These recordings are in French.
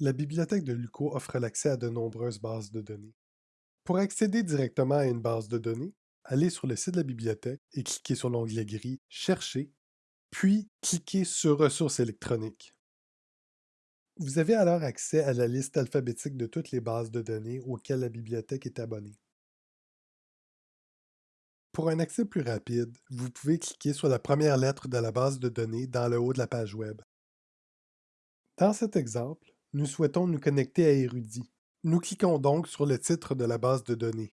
La bibliothèque de LUCO offre l'accès à de nombreuses bases de données. Pour accéder directement à une base de données, allez sur le site de la bibliothèque et cliquez sur l'onglet gris « Chercher », puis cliquez sur « Ressources électroniques ». Vous avez alors accès à la liste alphabétique de toutes les bases de données auxquelles la bibliothèque est abonnée. Pour un accès plus rapide, vous pouvez cliquer sur la première lettre de la base de données dans le haut de la page Web. Dans cet exemple, nous souhaitons nous connecter à Érudit. Nous cliquons donc sur le titre de la base de données.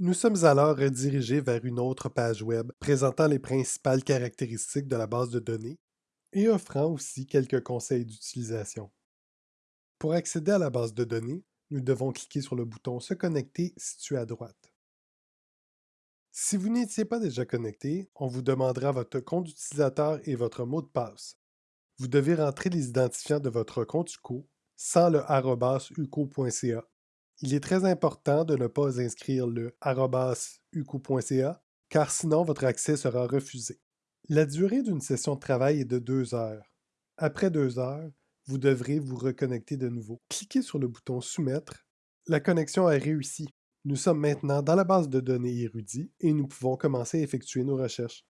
Nous sommes alors redirigés vers une autre page Web présentant les principales caractéristiques de la base de données et offrant aussi quelques conseils d'utilisation. Pour accéder à la base de données, nous devons cliquer sur le bouton « Se connecter » situé à droite. Si vous n'étiez pas déjà connecté, on vous demandera votre compte utilisateur et votre mot de passe. Vous devez rentrer les identifiants de votre compte UCO sans le uco.ca. Il est très important de ne pas inscrire le uco.ca car sinon votre accès sera refusé. La durée d'une session de travail est de deux heures. Après deux heures, vous devrez vous reconnecter de nouveau. Cliquez sur le bouton Soumettre. La connexion a réussi. Nous sommes maintenant dans la base de données Érudit et nous pouvons commencer à effectuer nos recherches.